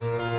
you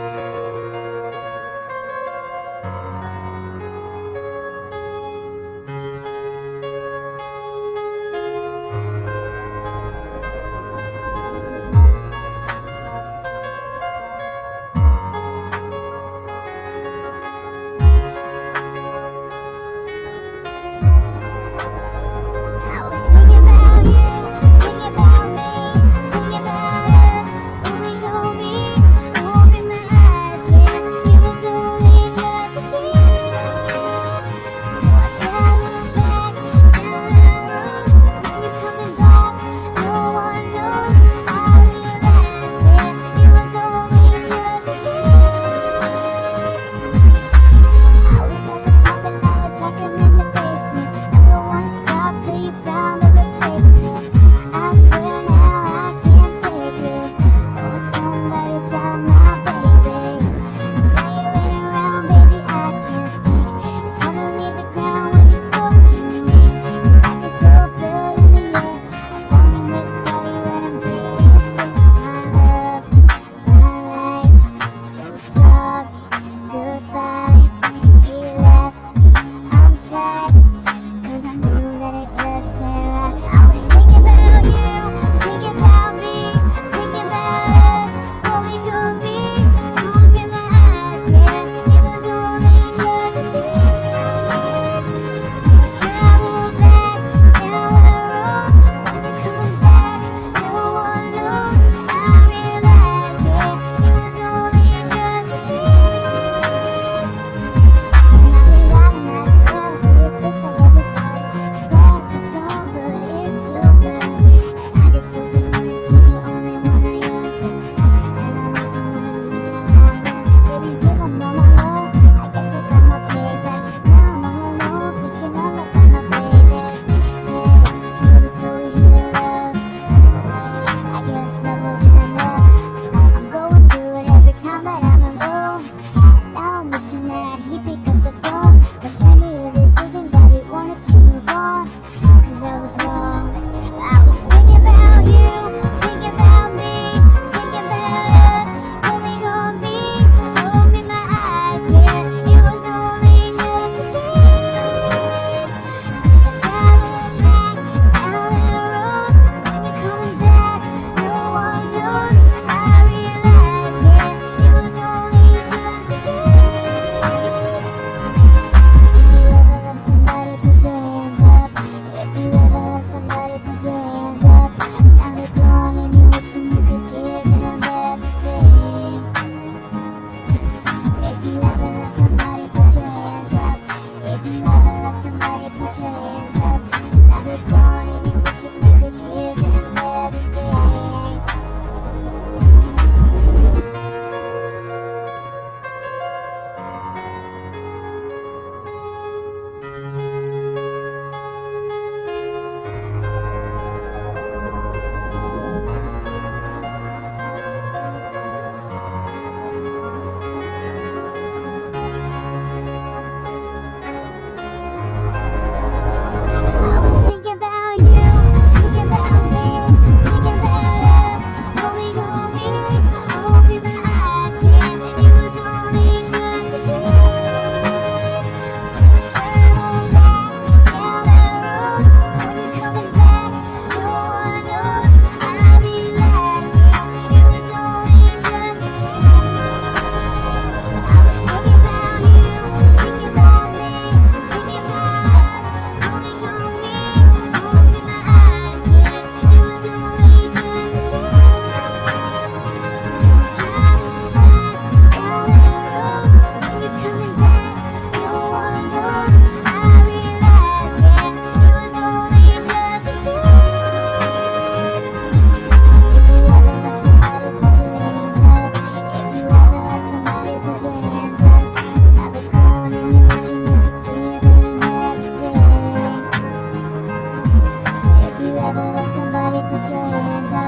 All of somebody put your hands up.